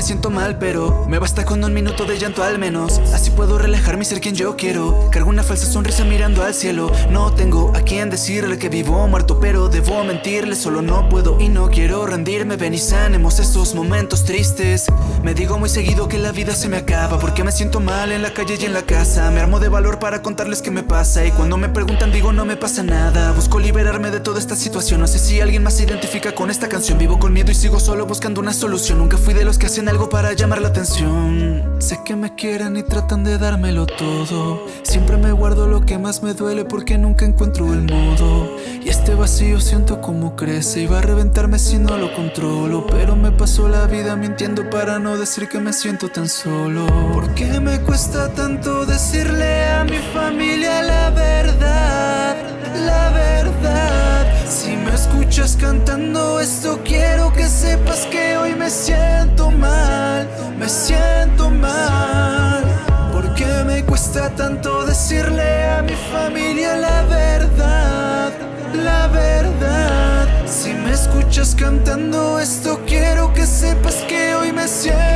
me siento mal Pero me basta con un minuto de llanto al menos. Así puedo relajarme y ser quien yo quiero. Cargo una falsa sonrisa mirando al cielo. No tengo a quien decirle que vivo muerto Pero debo mentirle, solo no puedo y no quiero rendirme. Ven y sanemos estos momentos tristes. Me digo muy seguido que la vida se me acaba Porque me siento mal en la calle y en la casa. Me armo de valor para contarles qué me pasa Y cuando me preguntan digo no me pasa nada Busco liberarme de toda esta situación. No sé si alguien más se identifica con esta canción. Vivo con miedo y sigo solo buscando una solución. Nunca fui de los que hacen algo para llamar la atención. Sé que me quieren y tratan de dármelo todo. Siempre me guardo lo que más me duele porque nunca encuentro el modo. Y este vacío siento como crece y va a reventarme si no lo controlo. Pero me paso la vida mintiendo para no decir que me siento tan solo. ¿Por qué me cuesta tanto decirle a mi familia la verdad? La verdad. Si me escuchas cantando esto quiero que sepas que hoy me siento siento mal ¿Por qué me cuesta tanto decirle a mi familia la verdad? La verdad Si me escuchas cantando esto quiero que sepas que hoy me siento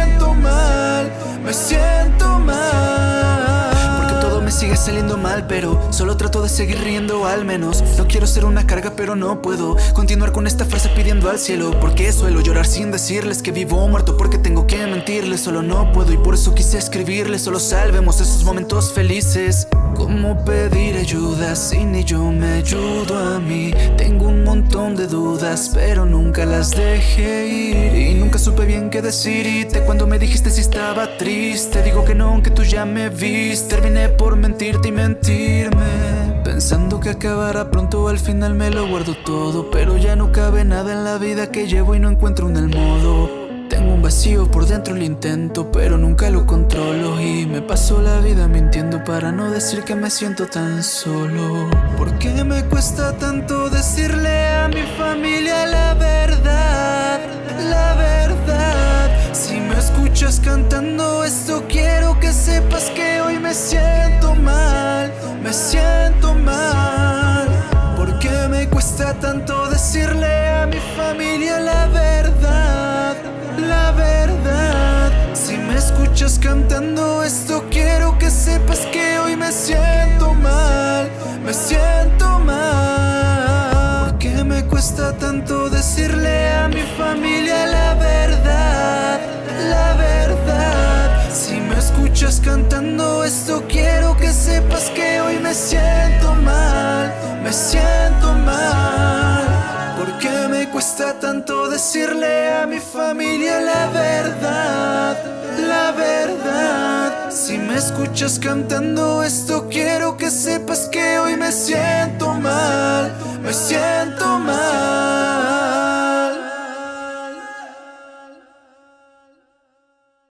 saliendo mal pero solo trato de seguir riendo al menos. No quiero ser una carga pero no puedo Continuar con esta frase pidiendo al cielo. Porque suelo llorar sin decirles que vivo o muerto Porque tengo que mentirles, solo no puedo. Y por eso quise escribirles, solo salvemos esos momentos felices. ¿Cómo pedir ayuda si ni yo me ayudo a mí? Tengo un montón de dudas, pero nunca las dejé ir nunca supe bien qué decirte cuando me dijiste si estaba triste. Digo que no, aunque tú ya me viste. Terminé por mentirte y mentirme. Pensando que acabará pronto, al final me lo guardo todo. Pero ya no cabe nada en la vida que llevo y no encuentro un el modo tengo un vacío por dentro, lo intento, pero nunca lo controlo. Y me paso la vida mintiendo para no decir que me siento tan solo. ¿Por qué me cuesta tanto decirle a mi familia la escuchas cantando esto quiero que sepas que hoy me siento mal Me siento mal ¿Por qué me cuesta tanto decirle a mi familia la verdad? La verdad Si me escuchas cantando esto quiero que sepas que hoy me siento mal cantando esto quiero que sepas que hoy me siento mal, me siento mal. Porque me cuesta tanto decirle a mi familia la verdad, la verdad. Si me escuchas cantando esto quiero que sepas que hoy me siento mal, me siento mal.